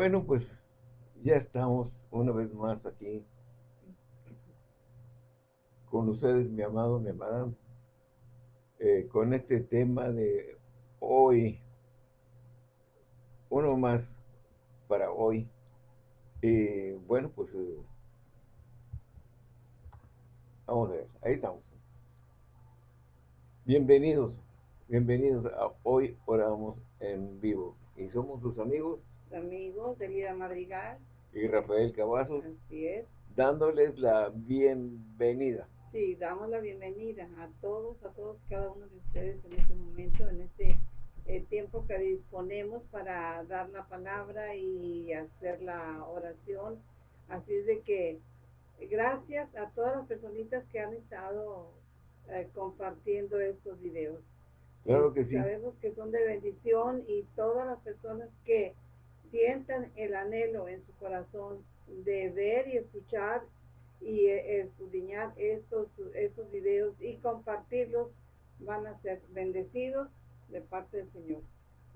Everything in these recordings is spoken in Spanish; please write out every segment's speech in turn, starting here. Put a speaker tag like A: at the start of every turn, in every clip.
A: Bueno, pues ya estamos una vez más aquí con ustedes, mi amado, mi amada, eh, con este tema de hoy, uno más para hoy. Y bueno, pues eh, vamos a ver, ahí estamos. Bienvenidos, bienvenidos a Hoy Oramos en Vivo. Y somos tus amigos.
B: Amigos, Elida Madrigal.
A: Y Rafael Cavazos.
B: Así es.
A: Dándoles la bienvenida.
B: Sí, damos la bienvenida a todos, a todos, cada uno de ustedes en este momento, en este eh, tiempo que disponemos para dar la palabra y hacer la oración. Así es de que gracias a todas las personitas que han estado eh, compartiendo estos videos.
A: Claro que sí.
B: Sabemos que son de bendición y todas las personas que sientan el anhelo en su corazón de ver y escuchar y eh, escudriñar estos, estos videos y compartirlos, van a ser bendecidos de parte del Señor.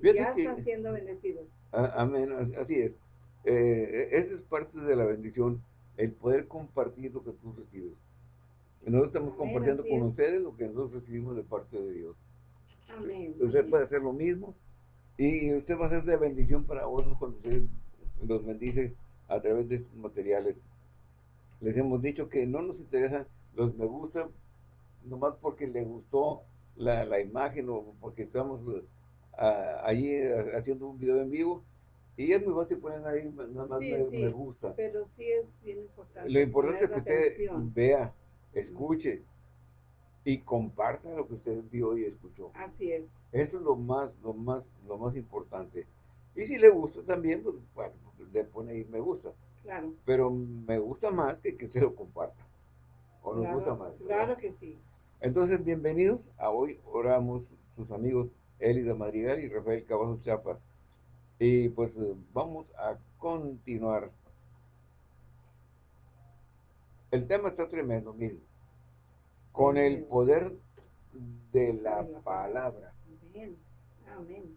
B: ya están siendo bendecidos.
A: Amén, así es. Eh, esa es parte de la bendición, el poder compartir lo que tú recibes. Nosotros estamos compartiendo con ustedes lo que nosotros recibimos de parte de Dios.
B: Amén.
A: Usted puede hacer lo mismo y usted va a ser de bendición para otros cuando usted los bendice a través de estos materiales les hemos dicho que no nos interesan los me gusta nomás porque le gustó la, la imagen o porque estamos uh, allí haciendo un video en vivo y es muy fácil poner ahí nada más me, gusta.
B: Pero sí es bien importante.
A: Lo importante es que usted vea, escuche y comparta lo que usted vio y escuchó.
B: Así es.
A: Eso es lo más, lo más, lo más importante. Y si le gusta también, pues bueno, le pone ahí me gusta.
B: Claro.
A: Pero me gusta más que que se lo comparta. ¿O nos gusta más?
B: Claro que sí.
A: Entonces, bienvenidos a Hoy Oramos, sus amigos Elida Madrigal y Rafael Cavazos Chapa. Y pues eh, vamos a continuar. El tema está tremendo, miren. Con el poder de la palabra.
B: Bien. Amén.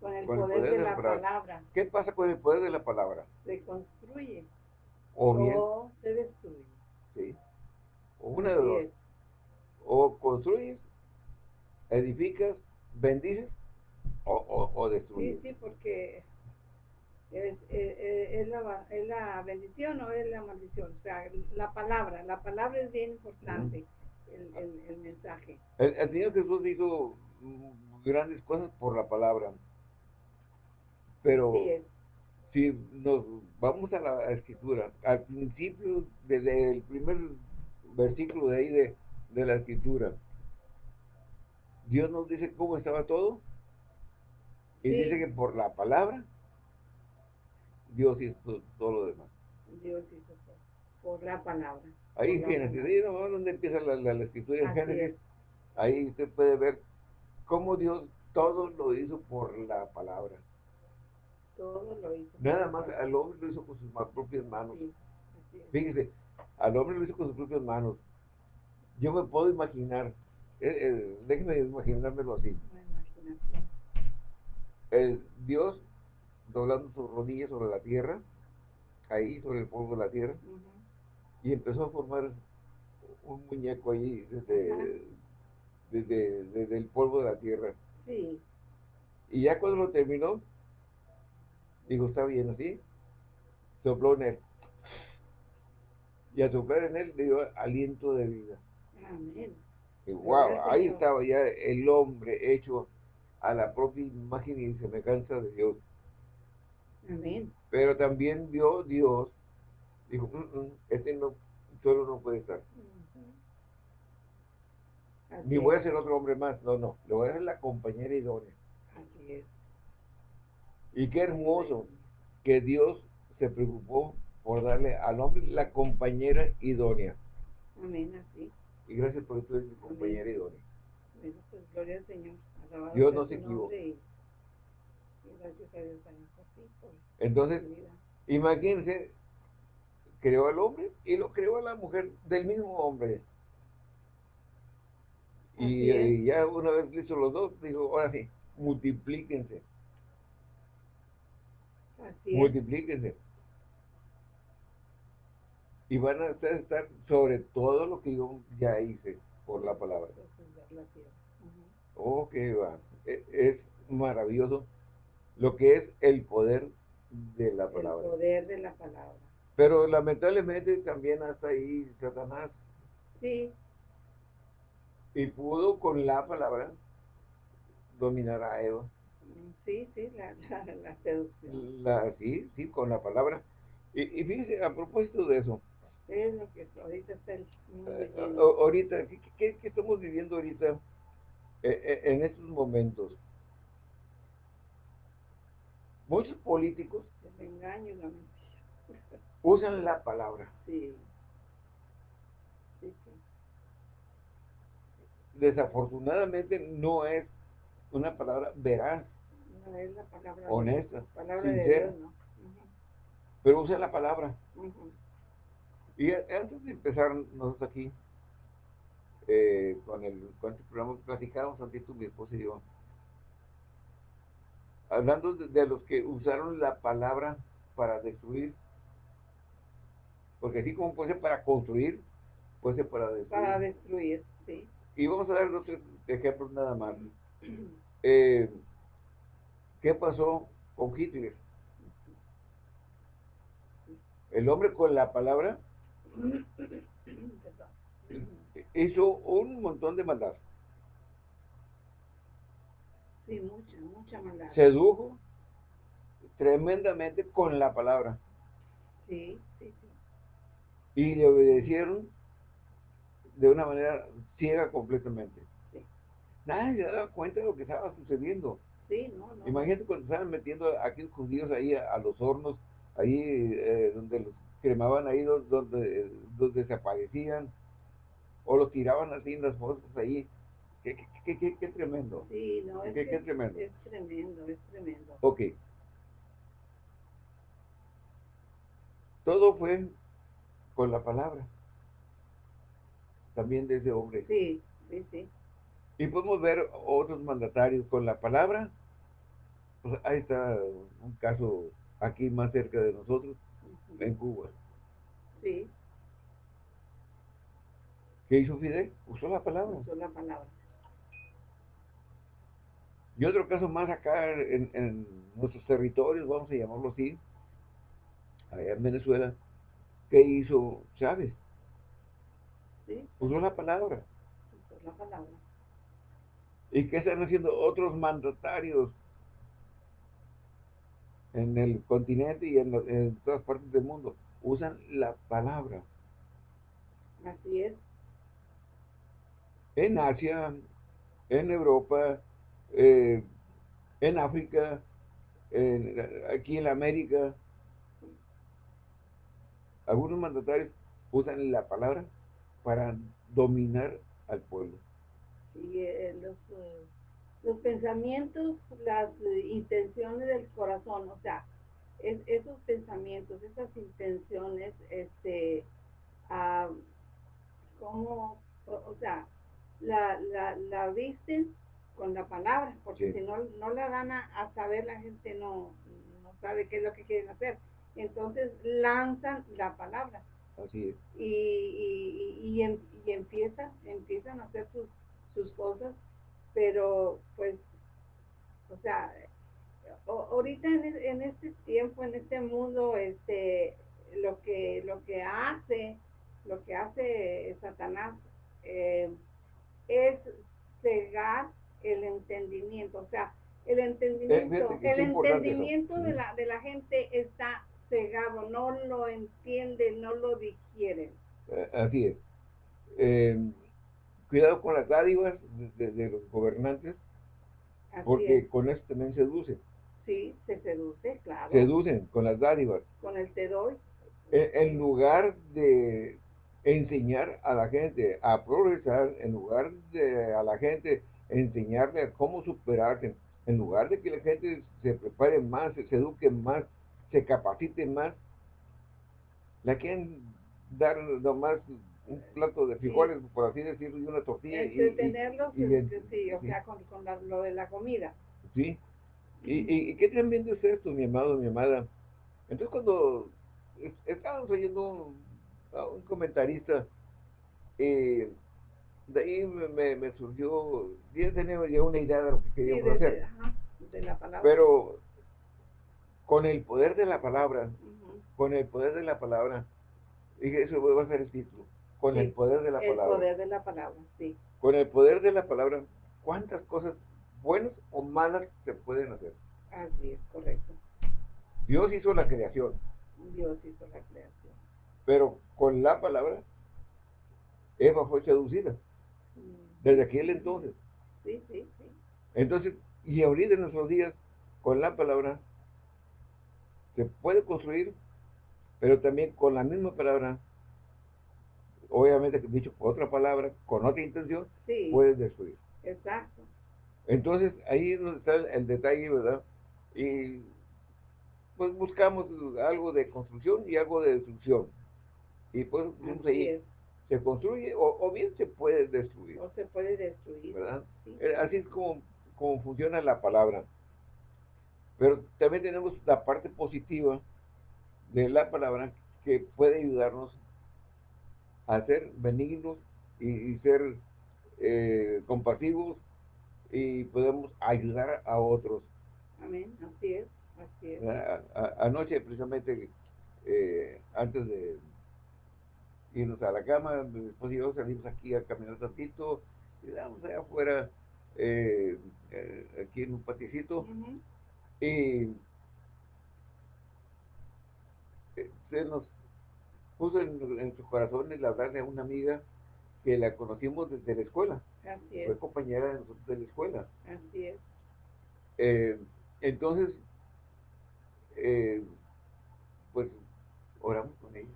B: Con el, poder, de, la palabra.
A: ¿Qué pasa con el poder de la palabra?
B: Se construye.
A: O,
B: se destruye.
A: Sí. O una de dos. O construyes, edificas, bendices o, o, destruyes.
B: Sí, sí, porque es, es, la, es, la, bendición o es la maldición. O sea, la palabra, la palabra es bien importante, el, el, el, mensaje.
A: El, el Señor Jesús hizo grandes cosas por la palabra. Pero si nos vamos a la escritura, al principio, desde el primer versículo de ahí de, la escritura, Dios nos dice cómo estaba todo. Y dice que por la palabra, Dios hizo todo lo demás.
B: Dios hizo todo. Por la palabra.
A: Ahí en Génesis, ahí no, donde empieza la, la, escritura en Génesis. Ahí usted puede ver cómo Dios todo lo hizo por la palabra.
B: Todo lo hizo.
A: Nada más, al hombre lo hizo con sus propias manos. Fíjese, al hombre lo hizo con sus propias manos. Yo me puedo imaginar, eh, eh, déjenme imaginármelo así. El Dios doblando sus rodillas sobre la tierra, ahí sobre el polvo de la tierra, y empezó a formar un muñeco ahí desde, desde, desde, el polvo de la tierra.
B: Sí.
A: Y ya cuando lo terminó, Digo, está bien así. Sopló en él. Y a soplar en él le dio aliento de vida.
B: Amén.
A: Y wow, ahí estaba ya el hombre hecho a la propia imagen y semejanza de Dios.
B: Amén.
A: Pero también vio Dios, dijo, mm, mm, este no, solo no puede estar. Ni voy a ser otro hombre más, no, no, le voy a ser la compañera idónea.
B: Así es.
A: Y qué hermoso que Dios se preocupó por darle al hombre la compañera idónea.
B: Amén, así.
A: Y gracias por esto mi compañera idónea.
B: Bueno, pues gloria al Señor.
A: Dios no se equivoca.
B: gracias a Dios por
A: Entonces, imagínense, creó al hombre y lo creó a la mujer del mismo hombre. Y, y, ya una vez hizo los dos, dijo, ahora sí, multiplíquense multiplíquense. Y van a estar sobre todo lo que yo ya hice por la palabra. Ok, va. E, es maravilloso lo que es el poder de la palabra.
B: El poder de la palabra.
A: Pero lamentablemente también hasta ahí Satanás.
B: Sí.
A: Y pudo con la palabra dominar a Eva.
B: Sí, sí, la, la, seducción.
A: La, sí, sí, con la palabra. Y, y fíjese, a propósito de eso.
B: Es lo que ahorita está el
A: eh, ahorita, ¿qué, ¿qué, estamos viviendo ahorita eh, eh, en estos momentos? Muchos políticos
B: el engaño la
A: usan la palabra.
B: Sí. Sí,
A: Desafortunadamente no es una palabra veraz.
B: No es la palabra
A: honesta,
B: palabra sincera. De Dios,
A: Pero usa la palabra. Y antes de empezar nosotros aquí, eh, con, el, con este programa platicábamos antes mi esposa y yo, hablando de, los que usaron la palabra para destruir, porque así como puede ser para construir, puede ser para destruir.
B: Para destruir, sí.
A: Y vamos a dar dos ejemplos nada más. Eh, ¿Qué pasó con Hitler? El hombre con la palabra hizo un montón de maldad.
B: Sí, mucha, mucha maldad.
A: Sedujo tremendamente con la palabra.
B: Sí, sí, sí.
A: Y le obedecieron de una manera ciega completamente. Sí. Nadie se daba cuenta de lo que estaba sucediendo.
B: Sí, no, no.
A: Imagínate cuando estaban metiendo a aquellos judíos ahí a, los hornos, ahí eh, donde los cremaban ahí donde, donde desaparecían, o los tiraban así en las fosas ahí. Qué, qué, qué, qué, tremendo.
B: Sí, no, es,
A: qué, tremendo.
B: es tremendo, es tremendo.
A: Ok. Todo fue con la palabra. También de ese hombre.
B: Sí, sí, sí.
A: Y podemos ver otros mandatarios con la palabra. Pues ahí está un caso aquí más cerca de nosotros, en Cuba.
B: Sí.
A: ¿Qué hizo Fidel? Usó la palabra.
B: Usó la palabra.
A: Y otro caso más acá en, nuestros territorios, vamos a llamarlo así, allá en Venezuela, ¿qué hizo Chávez?
B: Sí.
A: Usó la palabra.
B: Usó la palabra.
A: ¿Y qué están haciendo otros mandatarios en el continente y en todas partes del mundo? Usan la palabra.
B: Así es
A: en Asia, en Europa, eh, en África, aquí en América. Algunos mandatarios usan la palabra para dominar al pueblo.
B: Sí, eh, los, eh, los, pensamientos, las intenciones del corazón, o sea, esos pensamientos, esas intenciones, este, ah, como, o sea, la, la, la visten con la palabra, porque si no, no la dan a, saber, la gente no, no sabe qué es lo que quieren hacer. Entonces lanzan la palabra.
A: Así es.
B: Y, y, y, em, y, empiezan, empiezan a hacer sus, sus cosas, pero pues, o sea, ahorita en, en, este tiempo, en este mundo, este, lo que, lo que hace, lo que hace Satanás, eh, es cegar el entendimiento, o sea, el entendimiento, el entendimiento de la, de la gente está cegado, no lo entiende, no lo digiere.
A: Eh, así es. Em, cuidado con las dádivas de, los gobernantes, porque con eso también seduce.
B: Sí, se seduce, claro.
A: Seducen con las dádivas.
B: Con el te doy.
A: E, en lugar de enseñar a la gente a progresar, en lugar de a la gente enseñarle a cómo superarse, en lugar de que la gente se prepare más, se, eduque más, se capacite más, la quieren dar nomás un plato de frijoles, por así decirlo, y una tortilla.
B: Entretenerlos, y, sí, o sea, con, lo de la comida.
A: Sí. ¿Y, y, qué tremendo es esto, mi amado, mi amada? Entonces cuando estábamos oyendo a un comentarista, eh, de ahí me, surgió, yo tenía ya una idea de lo que queríamos hacer. Pero con el poder de la palabra, con el poder de la palabra, dije, eso va a ser el título, con el poder de la palabra.
B: El poder de la palabra, sí.
A: Con el poder de la palabra, ¿cuántas cosas buenas o malas se pueden hacer?
B: Así es, correcto.
A: Dios hizo la creación.
B: Dios hizo la creación.
A: Pero con la palabra, Eva fue seducida. Mm. Desde aquel entonces.
B: Sí, sí, sí.
A: Entonces, y ahorita en nuestros días, con la palabra, se puede construir, pero también con la misma palabra, obviamente dicho otra palabra, con otra intención, puedes destruir.
B: Exacto.
A: Entonces, ahí es donde está el detalle, ¿verdad? Y pues buscamos algo de construcción y algo de destrucción. Y pues ahí, se construye o, bien se puede destruir.
B: O se puede destruir.
A: ¿verdad? Eh, así es como, como funciona la palabra. Pero también tenemos la parte positiva de la palabra que puede ayudarnos a ser benignos y, ser eh, compasivos y podemos ayudar a otros.
B: Amén, así es. Así es.
A: anoche, precisamente, eh, antes de irnos a la cama, después y yo salimos aquí a caminar tantito, y vamos allá afuera, eh, eh, aquí en un paticito, y se nos puso en, en sus corazones la hablar de una amiga que la conocimos desde la escuela.
B: Así es.
A: Fue compañera de nosotros de la escuela.
B: Así es.
A: entonces, eh, pues oramos con ella.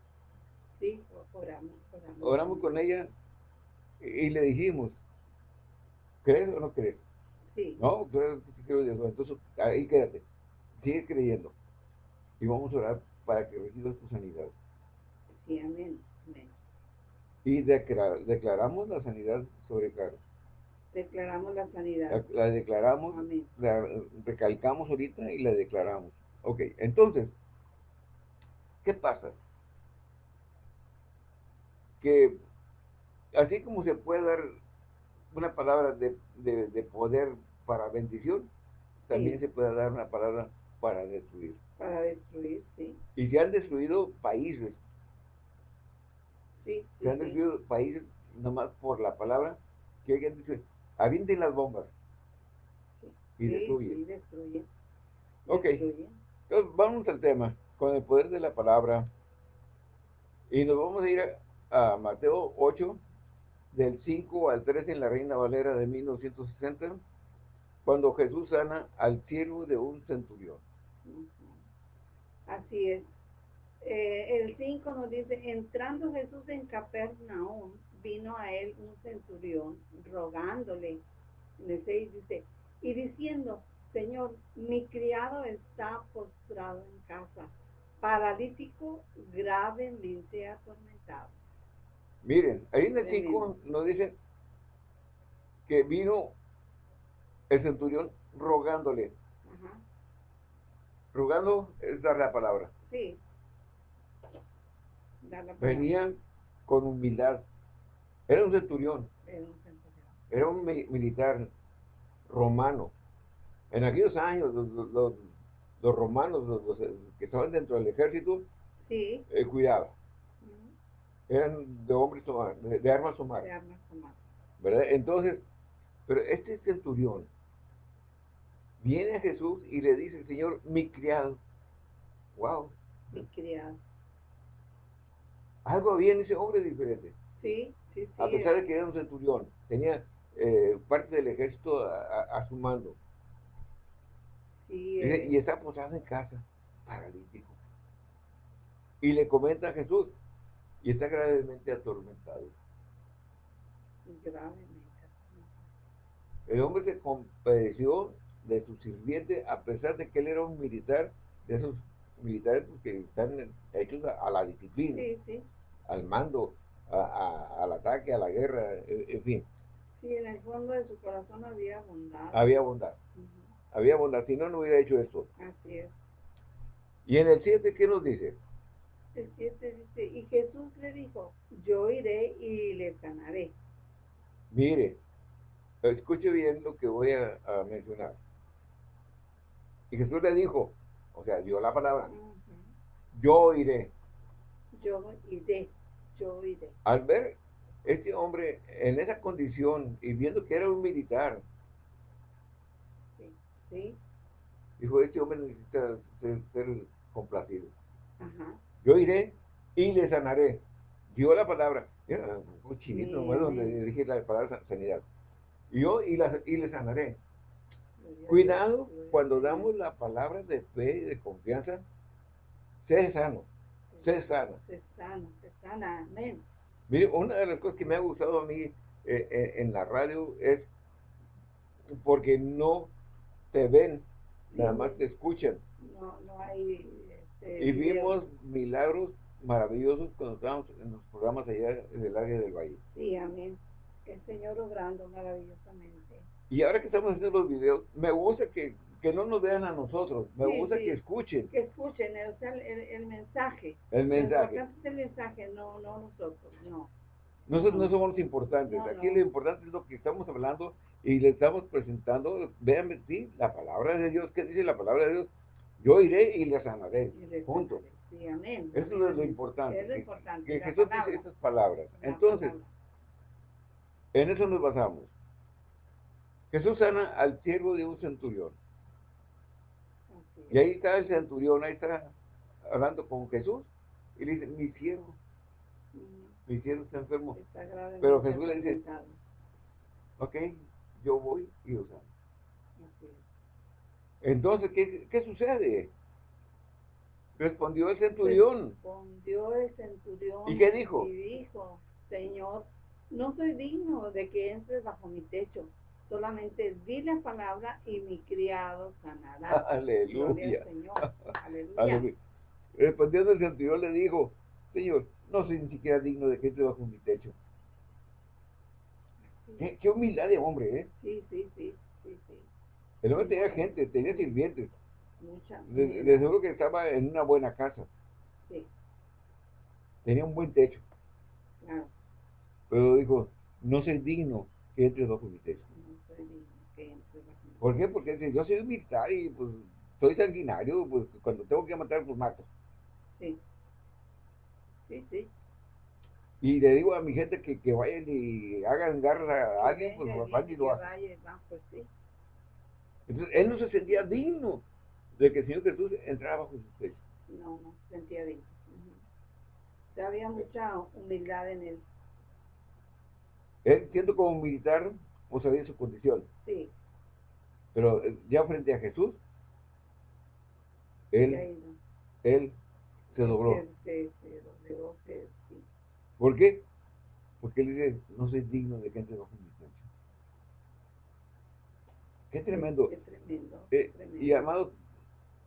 B: Sí, oramos, oramos.
A: Oramos con ella y, le dijimos, ¿crees o no crees?
B: Sí.
A: No, Entonces, ahí quédate. Sigue creyendo. Y vamos a orar para que recibas tu sanidad.
B: Sí, amén. amén.
A: Y declaramos la sanidad sobre Carlos.
B: Declaramos la sanidad.
A: La, declaramos, la recalcamos ahorita y la declaramos. Ok, entonces, ¿qué pasa? Que así como se puede dar una palabra de, poder para bendición, también se puede dar una palabra para destruir.
B: Para destruir, sí.
A: Y se han destruido países.
B: Sí,
A: se han destruido países nomás por la palabra que alguien dice, avienten las bombas. Y destruyen.
B: destruyen.
A: Ok. Entonces, vamos al tema, con el poder de la palabra. Y nos vamos a ir a, Mateo 8, del 5 al 13 en la Reina Valera de 1960, cuando Jesús sana al siervo de un centurión.
B: Así es. Eh, el 5 nos dice, entrando Jesús en Capernaum, vino a él un centurión rogándole. En el 6 dice, y diciendo, Señor, mi criado está postrado en casa, paralítico, gravemente atormentado.
A: Miren, ahí en el 5 nos dice que vino el centurión rogándole. Rogando es dar la palabra.
B: Sí.
A: Venían con humildad. Era un centurión.
B: Era un centurión.
A: Era un militar romano en aquellos años, los, romanos, los, que estaban dentro del ejército,
B: sí.
A: eh, cuidaban. Eran de hombres de, de armas
B: humanas. De armas humanas.
A: ¿Verdad? Entonces, pero este centurión viene a Jesús y le dice, Señor, mi criado. Wow.
B: Mi criado.
A: Algo había en ese hombre diferente.
B: Sí, sí, sí.
A: A pesar de que era un centurión, tenía eh, parte del ejército a su mando
B: eh.
A: y, está posado en casa, paralítico. Y le comenta a Jesús, y está gravemente atormentado.
B: Gravemente.
A: El hombre se compadeció de su sirviente a pesar de que él era un militar, de esos militares que están hechos a, la disciplina, al mando, al ataque, a la guerra, en, fin.
B: Sí, en el fondo de su corazón había bondad.
A: Había bondad había bondad, si no, no hubiera hecho esto.
B: Así es.
A: ¿Y en el 7 qué nos dice?
B: El 7 dice, y Jesús le dijo, yo iré y le sanaré.
A: Mire, escuche bien lo que voy a, mencionar. Y Jesús le dijo, o sea, dio la palabra, yo iré.
B: Yo iré, yo iré.
A: Al ver este hombre en esa condición y viendo que era un militar,
B: sí, sí.
A: dijo, este hombre necesita ser, complacido. Yo iré y le sanaré. Dio la palabra. Era un chinito, donde dije la palabra sanidad. Yo y, la, y le sanaré. Cuidado cuando damos la palabra de fe y de confianza. Sé sano. Sé sano.
B: Sé sano, sé sana. Amén.
A: Mire, una de las cosas que me ha gustado a mí eh, eh, en la radio es porque no te ven, nada más te escuchan.
B: No, no hay...
A: Y vimos milagros maravillosos cuando estábamos en los programas allá en el área del valle.
B: Sí, amén. El Señor obrando maravillosamente.
A: Y ahora que estamos haciendo los videos, me gusta que, que no nos vean a nosotros, me gusta que escuchen.
B: Que escuchen, o sea, el, el, mensaje.
A: El mensaje.
B: es el mensaje, no, no nosotros, no.
A: Nosotros no, somos los importantes, aquí lo importante es lo que estamos hablando y le estamos presentando, véanme, sí, la palabra de Dios, ¿qué dice la palabra de Dios? Yo iré y le sanaré, juntos.
B: Sí, amén.
A: Eso es lo importante. Es lo importante. Que, Jesús dice estas palabras. Entonces, en eso nos basamos. Jesús sana al siervo de un centurión. Y ahí está el centurión, ahí está hablando con Jesús y le dice, mi siervo, mm. mi siervo está enfermo. Pero Jesús le dice, ok, yo voy y lo sano. Entonces, ¿qué, ¿qué sucede? Respondió el centurión.
B: Respondió el centurión.
A: ¿Y qué dijo?
B: Y dijo, Señor, no soy digno de que entres bajo mi techo. Solamente di la palabra y mi criado sanará.
A: Aleluya. Señor. Aleluya. Respondiendo el centurión le dijo, Señor, no soy ni siquiera digno de que entres bajo mi techo. Qué, humildad de hombre,
B: ¿eh? Sí, sí, sí, sí, sí.
A: El hombre tenía gente, tenía sirvientes. Mucha. De, seguro que estaba en una buena casa. Sí. Tenía un buen techo. Claro. Pero dijo, no soy digno que entre bajo mi techo. No soy digno que entre bajo mi techo. ¿Por qué? Porque yo soy militar y pues soy sanguinario, pues cuando tengo que matar, pues mato.
B: Sí. Sí, sí.
A: Y le digo a mi gente que, que vayan y hagan garra a alguien, pues van y lo hacen. Pues, sí. Entonces, él no se sentía digno de que el Señor Jesús entrara bajo su techo.
B: No, no, sentía bien. Había mucha humildad en él.
A: Él, siendo como militar, pues sabía su condición.
B: Sí.
A: Pero eh, ya frente a Jesús, él, él se dobló.
B: Se, se, dobló, sí.
A: ¿Por qué? Porque él dice, no soy digno de que entre bajo mi. Qué tremendo.
B: Qué tremendo,
A: eh, Y amado,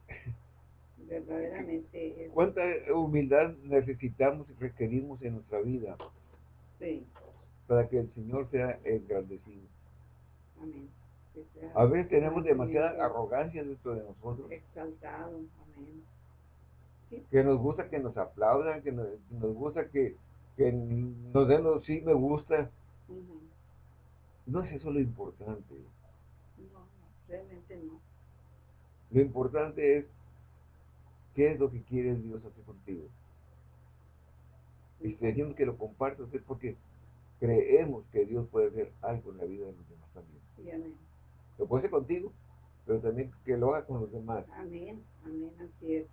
B: verdaderamente.
A: ¿Cuánta humildad necesitamos y requerimos en nuestra vida?
B: Sí.
A: Para que el Señor sea engrandecido. Amén. A veces tenemos demasiada arrogancia dentro de nosotros.
B: Exaltado, amén.
A: Que nos gusta que nos aplaudan, que nos, gusta que, nos den los sí me gusta. No es eso lo importante.
B: No, realmente no.
A: Lo importante es qué es lo que quiere Dios hacer contigo. Y si decimos que lo compartas es porque creemos que Dios puede hacer algo en la vida de los demás también. Lo puede hacer contigo, pero también que lo haga con los demás.
B: Amén, amén, así es.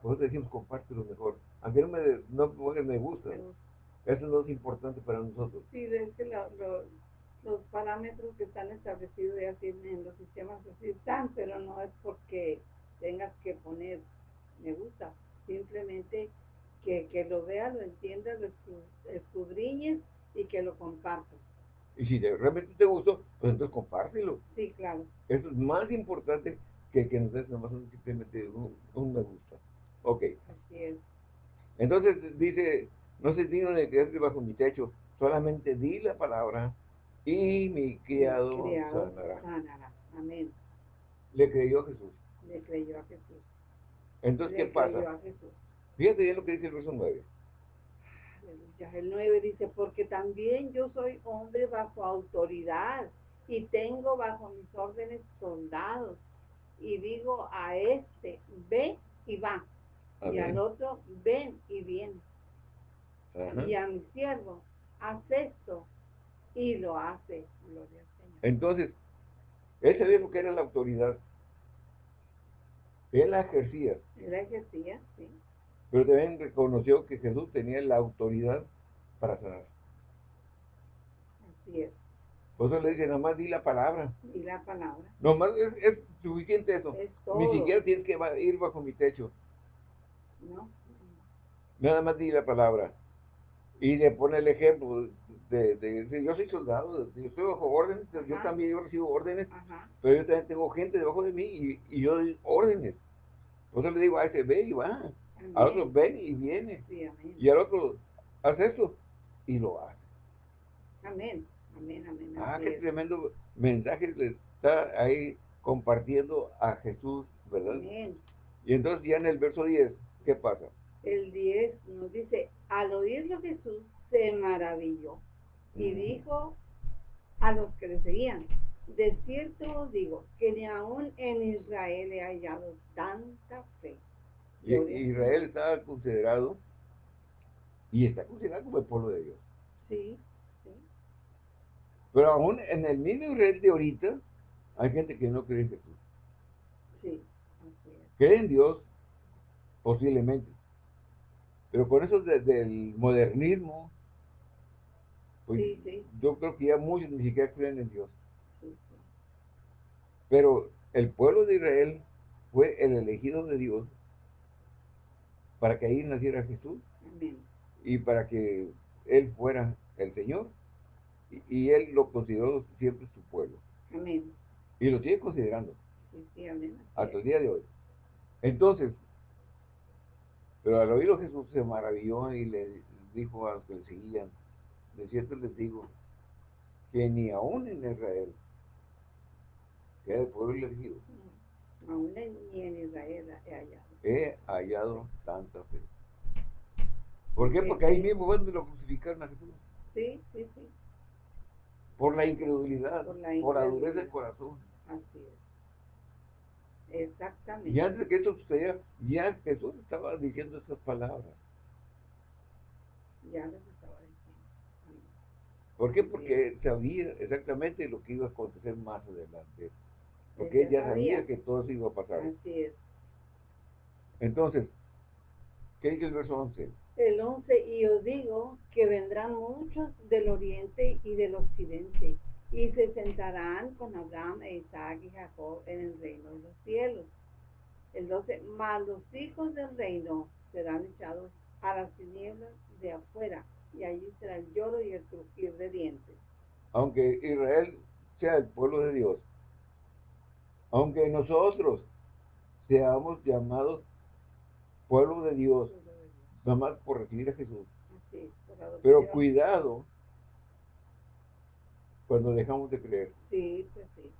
A: Por eso decimos compártelo mejor. Aunque no me, no me gusta, eso no es importante para nosotros.
B: Sí, es que los parámetros que están establecidos ya en los sistemas así están, pero no es porque tengas que poner me gusta, simplemente que, que lo vea, lo entienda, lo escudriñes y que lo compartas.
A: Y si realmente te gustó, pues entonces compártelo.
B: Sí, claro.
A: Eso es más importante que que nos des nomás simplemente un, me gusta. Ok.
B: Así es.
A: Entonces dice, no se digno de quedarte bajo mi techo, solamente di la palabra y mi criado,
B: sanará.
A: Amén. Le creyó a Jesús.
B: Le creyó a Jesús.
A: Entonces, ¿qué pasa? Fíjate bien lo que dice el verso 9.
B: El 9 dice, porque también yo soy hombre bajo autoridad y tengo bajo mis órdenes soldados. Y digo a este, ve y va. Y al otro, ven y viene. Y a mi siervo, haz esto. Y lo hace. Gloria al Señor.
A: Entonces, ese dijo que era la autoridad. Él la ejercía.
B: Él la ejercía, sí.
A: Pero también reconoció que Jesús tenía la autoridad para sanar.
B: Así es.
A: Por eso le dice, nomás di la palabra.
B: Di la palabra.
A: Nomás es, es suficiente eso. Ni siquiera tienes que ir bajo mi techo.
B: No.
A: Nada más di la palabra. Y le pone el ejemplo de, de, yo soy soldado, yo estoy bajo órdenes, yo también yo recibo órdenes, pero yo también tengo gente debajo de mí y, y yo doy órdenes. Eso le digo a ese ve y va, al otro ven y viene, y al otro hace eso y lo hace.
B: Amén, amén, amén.
A: Ah, qué tremendo mensaje le está ahí compartiendo a Jesús, ¿verdad?
B: Amén.
A: Y entonces ya en el verso 10, ¿qué pasa?
B: El 10 nos dice, al oírlo Jesús se maravilló y dijo a los que le seguían, de cierto os digo que ni aún en Israel he hallado tanta fe.
A: Y, Israel estaba considerado y está considerado como el pueblo de Dios.
B: Sí, sí.
A: Pero aún en el mismo Israel de ahorita hay gente que no cree en Jesús.
B: Sí,
A: Cree en Dios, posiblemente. Pero con eso del modernismo, pues, yo creo que ya muchos ni siquiera creen en Dios. Pero el pueblo de Israel fue el elegido de Dios para que ahí naciera Jesús y para que Él fuera el Señor. Y, Él lo consideró siempre su pueblo. Y lo sigue considerando. Hasta el día de hoy. Entonces, pero al oído Jesús se maravilló y le dijo a los que le seguían, de cierto les digo que ni aún en Israel, que es el pueblo elegido,
B: aún ni en Israel he hallado.
A: He hallado tanta fe. ¿Por qué? Porque ahí mismo cuando lo crucificaron a Jesús.
B: Sí, sí, sí.
A: Por la incredulidad, por la, dureza del corazón.
B: Así es. Exactamente.
A: Y antes de que esto sucediera, ya Jesús estaba diciendo estas palabras.
B: Ya
A: ¿Por qué? Porque sabía exactamente lo que iba a acontecer más adelante. Porque ella sabía. que todo eso iba a pasar.
B: Así es.
A: Entonces, ¿qué dice el verso 11?
B: El 11, y os digo que vendrán muchos del oriente y del occidente, y se sentarán con Abraham e Isaac y Jacob en el reino de los cielos. El 12, mas los hijos del reino serán echados a las tinieblas de afuera y allí será el lloro y el crujir de dientes.
A: Aunque Israel sea el pueblo de Dios, aunque nosotros seamos llamados pueblo de Dios, nada más por recibir a Jesús. Pero cuidado cuando dejamos de creer.
B: Sí, pues sí.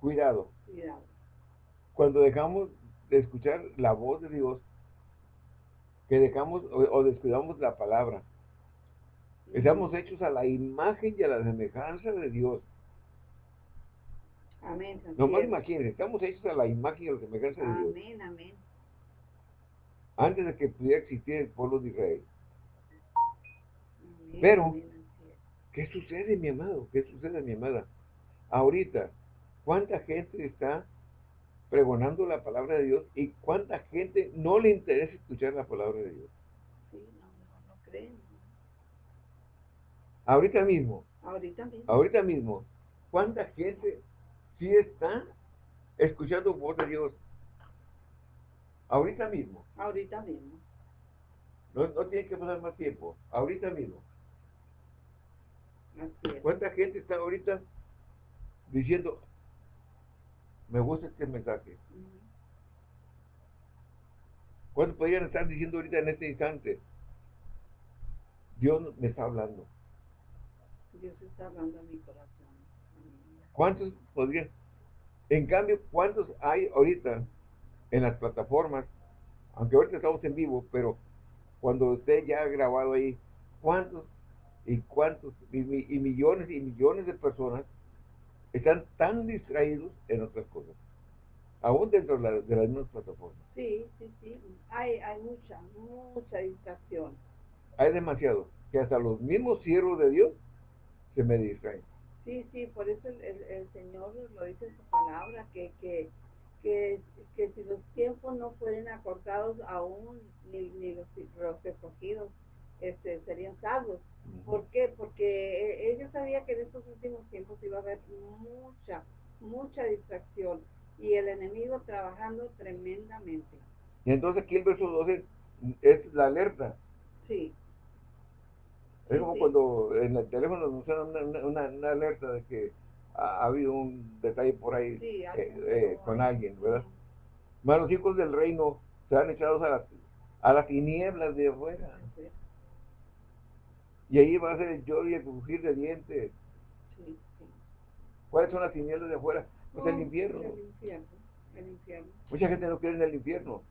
A: Cuidado.
B: Cuidado.
A: Cuando dejamos de escuchar la voz de Dios, que dejamos o descuidamos la palabra, Estamos hechos a la imagen y a la semejanza de Dios.
B: Amén.
A: No más imagínense, estamos hechos a la imagen y a la semejanza de
B: Dios. Amén, amén.
A: Antes de que pudiera existir el pueblo de Israel. Pero, ¿qué sucede, mi amado? ¿Qué sucede, mi amada? Ahorita, ¿cuánta gente está pregonando la palabra de Dios y cuánta gente no le interesa escuchar la palabra de Dios?
B: Sí, no, no, no creen.
A: Ahorita mismo.
B: Ahorita mismo.
A: Ahorita mismo. ¿Cuánta gente sí está escuchando voz de Dios? Ahorita mismo.
B: Ahorita mismo.
A: No, no tiene que pasar más tiempo. Ahorita mismo.
B: Así es.
A: ¿Cuánta gente está ahorita diciendo, me gusta este mensaje? ¿Cuántos podrían estar diciendo ahorita en este instante? Dios me está hablando.
B: Dios está hablando a mi corazón.
A: ¿Cuántos podrían? En cambio, ¿cuántos hay ahorita en las plataformas aunque ahorita estamos en vivo, pero cuando usted ya ha grabado ahí, ¿cuántos y cuántos y, millones y millones de personas están tan distraídos en otras cosas? Aún dentro de, las mismas plataformas.
B: Sí, sí, sí. Hay, hay mucha, mucha distracción.
A: Hay demasiado. Que hasta los mismos siervos de Dios se me distraen.
B: Sí, sí, por eso el, el, Señor lo dice en su palabra, que, que, que, que, si los tiempos no fueren acortados aún, ni, ni los, los escogidos este, serían salvos. ¿Por qué? Porque ellos sabían que en estos últimos tiempos iba a haber mucha, mucha distracción y el enemigo trabajando tremendamente.
A: Y entonces aquí el verso 12 es la alerta.
B: Sí.
A: Es como cuando en el teléfono nos suena una, una, alerta de que ha, habido un detalle por ahí eh, eh, con alguien, ¿verdad? Más los hijos del reino se han echado a las, a las tinieblas de afuera. Y ahí va a ser el lloro y el crujir de dientes. ¿Cuáles son las tinieblas de afuera? Pues el infierno.
B: El infierno. El infierno.
A: Mucha gente no quiere en el infierno.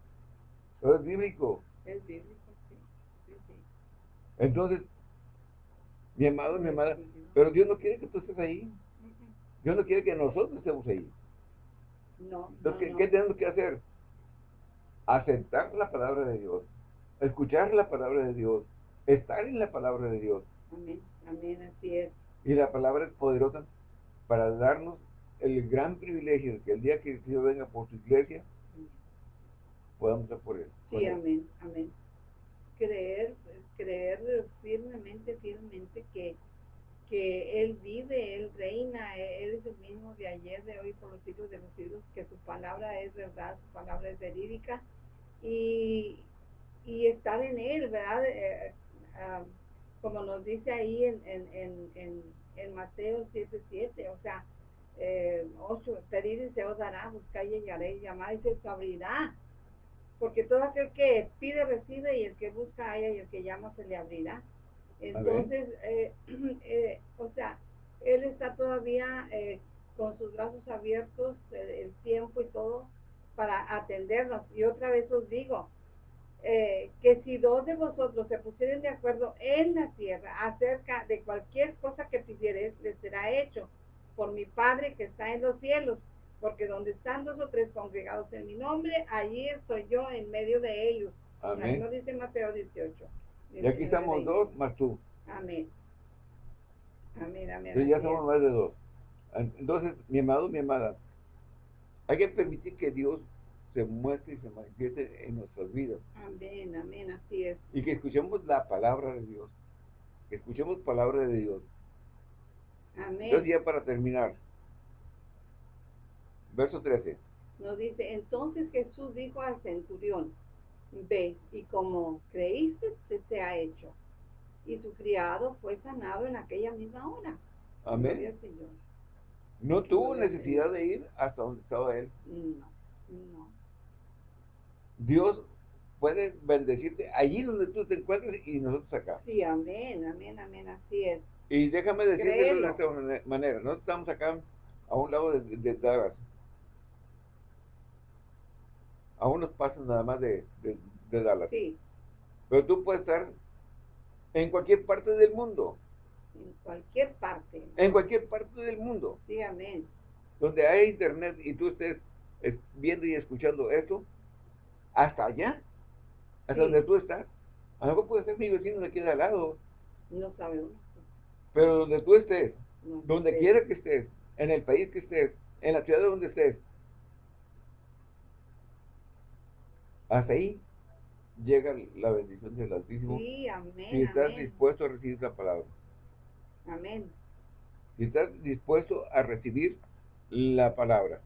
A: Pero es
B: bíblico. Es bíblico, sí. sí,
A: Entonces, mi amado, mi amada, pero Dios no quiere que tú estés ahí. Dios no quiere que nosotros estemos ahí.
B: No.
A: Entonces, ¿qué, tenemos que hacer? Aceptar la palabra de Dios, escuchar la palabra de Dios, estar en la palabra de Dios.
B: Amén, amén, así es.
A: Y la palabra es poderosa para darnos el gran privilegio de que el día que Dios venga por su iglesia, podamos estar por él.
B: Sí, amén, amén creer, creer firmemente, firmemente que, que Él vive, Él reina, Él es el mismo de ayer, de hoy, por los siglos de los siglos, que su palabra es verdad, su palabra es verídica, y, y estar en Él, ¿verdad? Eh, ah, como nos dice ahí en, en, en, en, Mateo 7.7, o sea, eh, 8, pedir y se os dará, buscar y hallaréis, llamar y se os abrirá porque todo aquel que pide recibe y el que busca haya y el que llama se le abrirá. Entonces, eh, eh, o sea, él está todavía eh, con sus brazos abiertos el tiempo y todo para atendernos. Y otra vez os digo, que si dos de vosotros se pusieren de acuerdo en la tierra acerca de cualquier cosa que pidieres, les será hecho por mi Padre que está en los cielos porque donde están dos o tres congregados en mi nombre, allí estoy yo en medio de ellos. Amén. Ahí dice Mateo 18.
A: Y aquí estamos dos más tú.
B: Amén. Amén, amén.
A: Entonces ya somos más de dos. Entonces, mi amado, mi amada, hay que permitir que Dios se muestre y se manifieste en nuestras vidas.
B: Amén, amén, así es.
A: Y que escuchemos la palabra de Dios. Que escuchemos palabra de Dios.
B: Amén.
A: Entonces ya para terminar, Verso 13.
B: Nos dice, entonces Jesús dijo al centurión, ve, y como creíste, se te ha hecho. Y su criado fue sanado en aquella misma hora.
A: Amén. No tuvo necesidad de ir hasta donde estaba él.
B: No, no.
A: Dios puede bendecirte allí donde tú te encuentres y nosotros acá.
B: Sí, amén, amén, amén, así es.
A: Y déjame decirte de esta manera, nosotros estamos acá a un lado de, de Dallas a unos pasos nada más de, de, Dallas.
B: Sí.
A: Pero tú puedes estar en cualquier parte del mundo.
B: En cualquier parte.
A: En cualquier parte del mundo.
B: Sí, amén.
A: Donde hay internet y tú estés viendo y escuchando eso, hasta allá, hasta donde tú estás. A lo mejor puede ser mi vecino de aquí de al lado.
B: No sabemos.
A: Pero donde tú estés, donde quiera que estés, en el país que estés, en la ciudad donde estés, Hasta ahí llega la bendición del Altísimo.
B: Sí, amén.
A: Si estás dispuesto a recibir la palabra.
B: Amén.
A: Si estás dispuesto a recibir la palabra.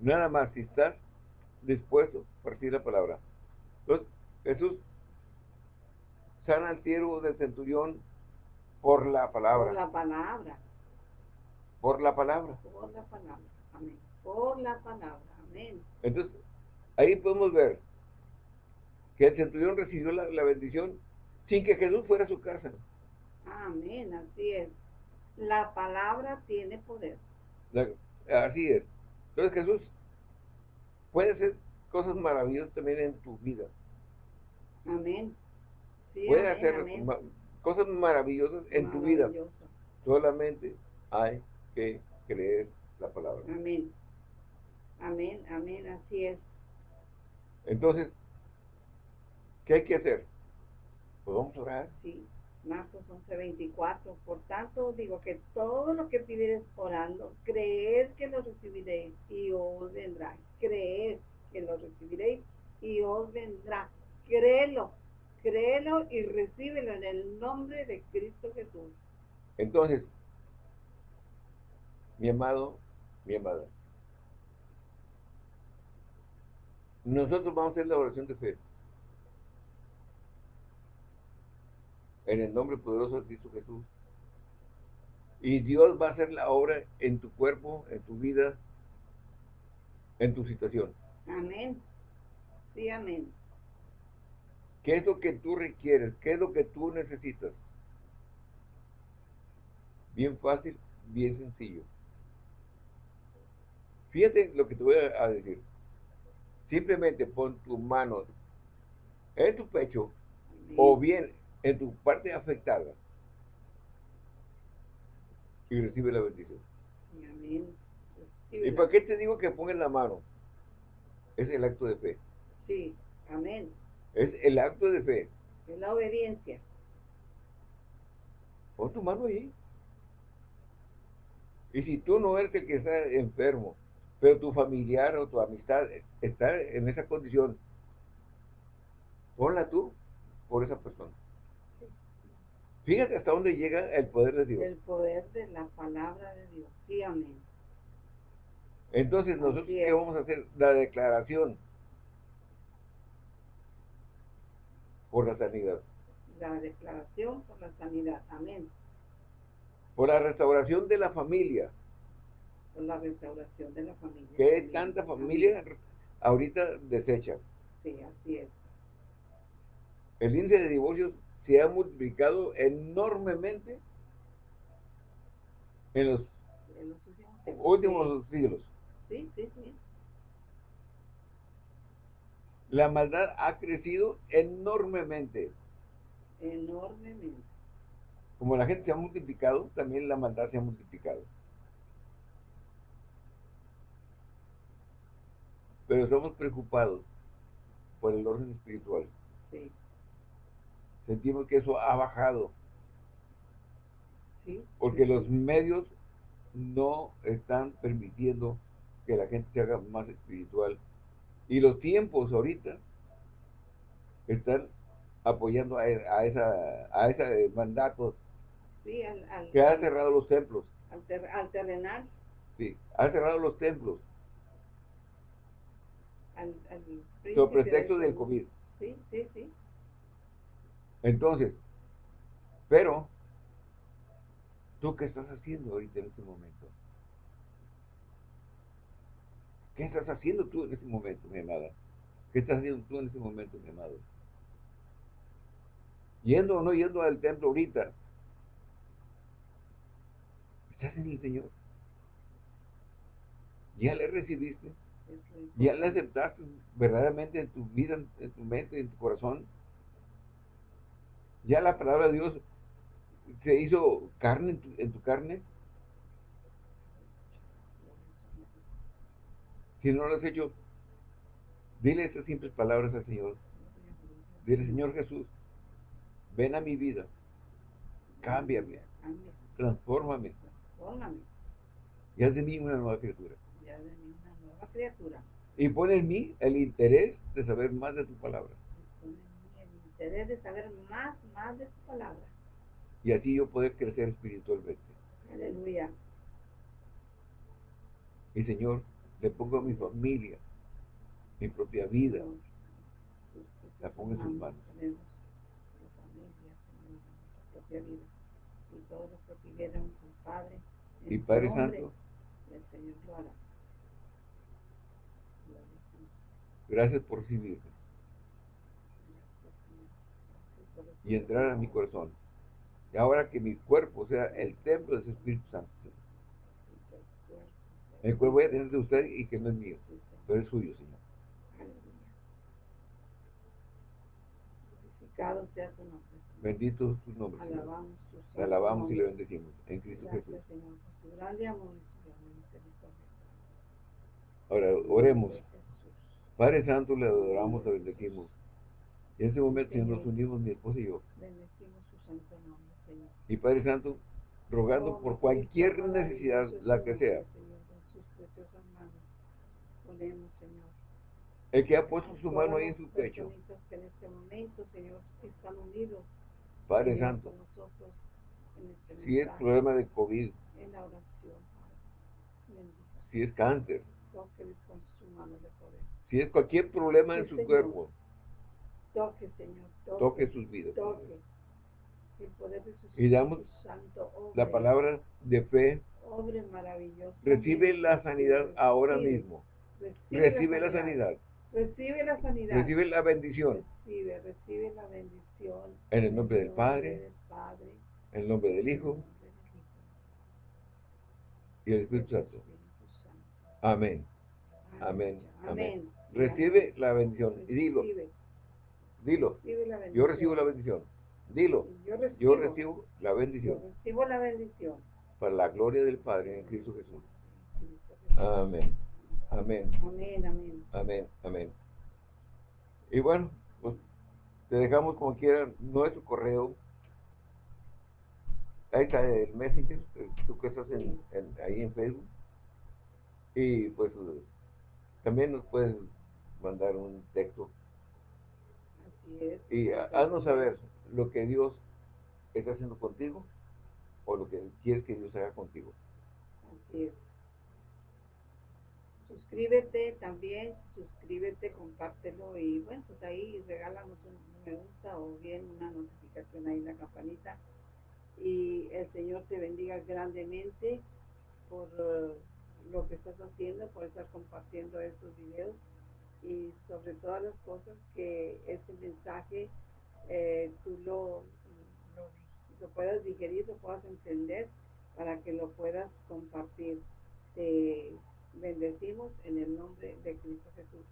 A: Nada más, si estás dispuesto a recibir la palabra. Entonces, Jesús sana al siervo del centurión por la palabra.
B: Por la palabra.
A: Por la palabra.
B: Por la palabra. Amén. Por la palabra. Amén.
A: Entonces, Ahí podemos ver que el centurión recibió la, bendición sin que Jesús fuera a su casa.
B: Amén, así es. La palabra tiene poder.
A: así es. Entonces Jesús puede ser cosas maravillosas también en tu vida.
B: Amén.
A: Puede hacer cosas maravillosas en tu vida. Solamente hay que creer la palabra.
B: Amén. Amén, amén, así es.
A: Entonces, ¿qué hay que hacer? Pues vamos a orar.
B: Sí, Marcos 11:24. Por tanto, digo que todo lo que pidieres orando, creer que lo recibiréis y os vendrá. Creer que lo recibiréis y os vendrá. Créelo, créelo y recíbelo en el nombre de Cristo Jesús.
A: Entonces, mi amado, mi amada, nosotros vamos a hacer la oración de fe. En el nombre poderoso de Cristo Jesús. Y Dios va a hacer la obra en tu cuerpo, en tu vida, en tu situación.
B: Amén. Sí, amén.
A: ¿Qué es lo que tú requieres? ¿Qué es lo que tú necesitas? Bien fácil, bien sencillo. Fíjate lo que te voy a decir. Simplemente pon tus manos en tu pecho o bien en tu parte afectada y recibe la bendición. ¿Y para qué te digo que pongas la mano? Es el acto de fe.
B: Sí, amén.
A: Es el acto de fe.
B: Es la obediencia.
A: Pon tu mano ahí. Y si tú no eres el que está enfermo, pero tu familiar o tu amistad está en esa condición, ponla tú por esa persona. Fíjate hasta dónde llega el poder de Dios.
B: El poder de la palabra de Dios. Sí, amén.
A: Entonces, nosotros qué vamos a hacer? La declaración por la sanidad.
B: La declaración por la sanidad. Amén.
A: Por la restauración de la familia
B: la restauración de la familia.
A: ¿Qué tanta familia ahorita desecha?
B: Sí, así es.
A: El índice de divorcios se ha multiplicado enormemente en los, últimos, siglos.
B: Sí, sí, sí.
A: La maldad ha crecido enormemente.
B: Enormemente.
A: Como la gente se ha multiplicado, también la maldad se ha multiplicado. Pero estamos preocupados por el orden espiritual.
B: Sí.
A: Sentimos que eso ha bajado. Sí. Porque los medios no están permitiendo que la gente se haga más espiritual. Y los tiempos ahorita están apoyando a, esa a ese mandato
B: sí, al,
A: que ha cerrado los templos.
B: Al, al terrenal.
A: Sí, ha cerrado los templos al, pretexto del COVID.
B: Sí, sí, sí.
A: Entonces, pero, ¿tú qué estás haciendo ahorita en este momento? ¿Qué estás haciendo tú en este momento, mi amada? ¿Qué estás haciendo tú en este momento, mi amado? Yendo o no yendo al templo ahorita, estás en el Señor. ¿Ya le recibiste? ¿Ya le aceptaste verdaderamente en tu vida, en tu mente, en tu corazón? ¿Ya la palabra de Dios se hizo carne en tu, carne? Si no lo has hecho, dile estas simples palabras al Señor. Dile, Señor Jesús, ven a mi vida, cámbiame, transfórmame, y haz de mí una nueva criatura
B: criatura.
A: Y pone en mí el interés de saber más de tu palabra.
B: Pone en mí el interés de saber más, más de tu palabra.
A: Y así yo poder crecer espiritualmente.
B: Aleluya.
A: Y Señor, le pongo a mi familia, mi propia vida, la pongo en sus manos.
B: Y todos los que pidieron su Padre.
A: Y Padre Santo.
B: El Señor lo hará.
A: Gracias por recibirme. Y entrar a mi corazón. Y ahora que mi cuerpo sea el templo de su Espíritu Santo. El cuerpo voy a tener de usted y que no es mío, pero es suyo, Señor.
B: Sea tu nombre,
A: Bendito es tu nombre.
B: Alabamos
A: tu alabamos y le bendecimos. En Cristo Jesús. Ahora, oremos. Padre Santo, le adoramos, le bendecimos. Y en este momento, Señor, nos unimos mi esposa y yo.
B: Bendecimos su santo nombre, Señor.
A: Y Padre Santo, rogando por cualquier necesidad, la que sea.
B: Señor, en sus preciosas manos ponemos, Señor.
A: El que ha puesto su mano ahí en su pecho.
B: personitas que en este momento, Señor, están unidos,
A: Padre Santo,
B: este
A: si es problema de COVID, si es cáncer, si es cualquier problema en su
B: Señor.
A: cuerpo,
B: Toque, Señor, toque.
A: toque sus vidas.
B: toque. El poder de su
A: Y damos
B: Espíritu Santo obre,
A: La palabra de fe
B: obre maravilloso.
A: recibe la sanidad ahora mismo.
B: Recibe,
A: Recibe la sanidad.
B: Recibe la sanidad.
A: Recibe la bendición.
B: Recibe, recibe la bendición.
A: En el nombre del Padre,
B: del Padre,
A: en el nombre del
B: el
A: Hijo
B: nombre del Hijo,
A: y Espíritu Santo.
B: Espíritu Santo.
A: Amén. Amén,
B: Amén.
A: Recibe la bendición. Y dilo, dilo. Yo recibo la bendición. Dilo.
B: Yo recibo,
A: Yo recibo la
B: yo
A: bendición
B: recibo la bendición.
A: para la gloria del Padre en Cristo Jesús. Amén. Amén.
B: Amén, amén.
A: Amén. Amén. Y bueno, pues te dejamos como quieran nuestro correo. Ahí está el Messenger, eh, tú que estás en, en- ahí en Facebook. Y pues también nos puedes mandar un texto
B: Así es.
A: y ha- haznos saber lo que Dios está haciendo contigo o lo que quieres que Dios haga contigo.
B: Así es. Suscríbete también, suscríbete, compártelo y bueno, pues ahí regálanos un me gusta o bien una notificación ahí en la campanita. Y el Señor te bendiga grandemente por eh, lo que estás haciendo, por estar compartiendo estos videos y sobre todas las cosas que este mensaje eh, tú lo, lo, lo puedas digerir, lo puedas entender para que lo puedas compartir. Te bendecimos en el nombre de Cristo Jesús.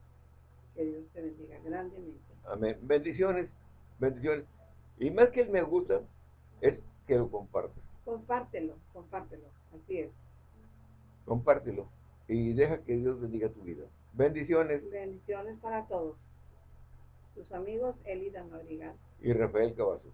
B: Que Dios te bendiga grandemente.
A: Amén. Bendiciones, bendiciones. Y más que el me gusta, es que lo compartas.
B: Compártelo, compártelo. Así es.
A: Compártelo y deja que Dios bendiga tu vida. Bendiciones
B: Bendiciones para todos. Tus amigos Elida Madrigal.
A: y Rafael Cavazos.